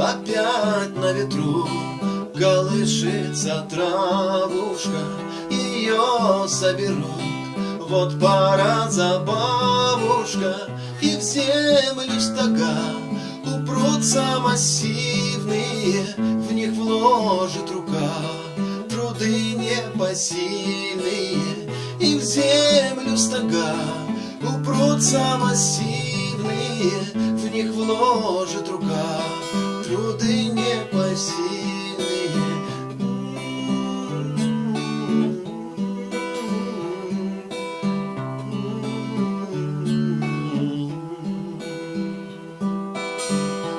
Опять на ветру колышется травушка, Ее соберут, вот пора забавушка, И в землю стога упрутся массивные, Вложит рука труды непосильные, И в землю стога упрутся массивные, В них вложит рука труды непосильные.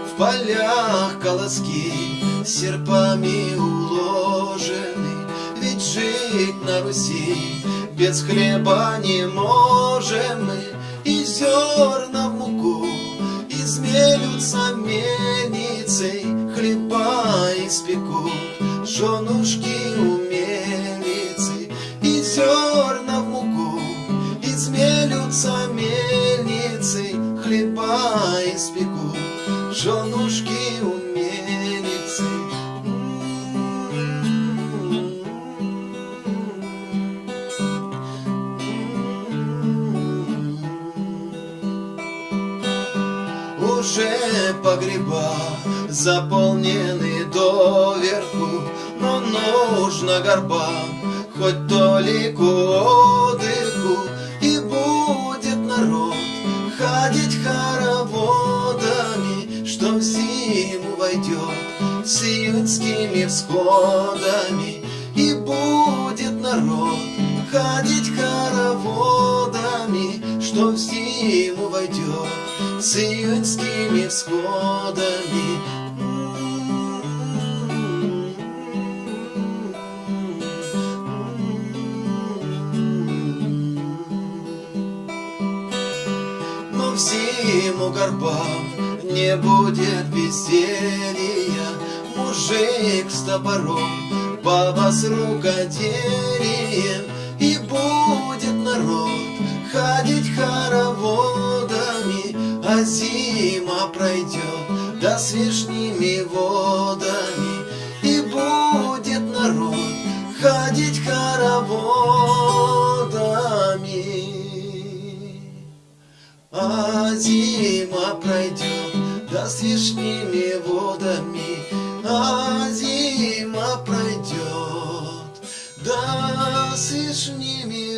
В полях колоски серпами уложены, Ведь жить на Руси без хлеба не можем мы, И зерна в муку измелются мельницей, Хлеба испекут женушки умельницы, И зерна в муку измелются мельницей, Хлеба испекут женушки Уже погреба заполнены доверху, Но нужно горбам хоть толику отдыху, И будет народ ходить хороводами, Что в зиму войдет с июньскими всходами, И будет народ ходить хороводами, Что в зиму войдет с июньскими всходами. Но в зиму горбам не будет веселья, Мужик с топором, баба с рукоделием, зима пройдет, да с вишними водами, И будет народ ходить хороводами. А зима пройдет, да с вишними водами, А зима пройдет, да с вишними.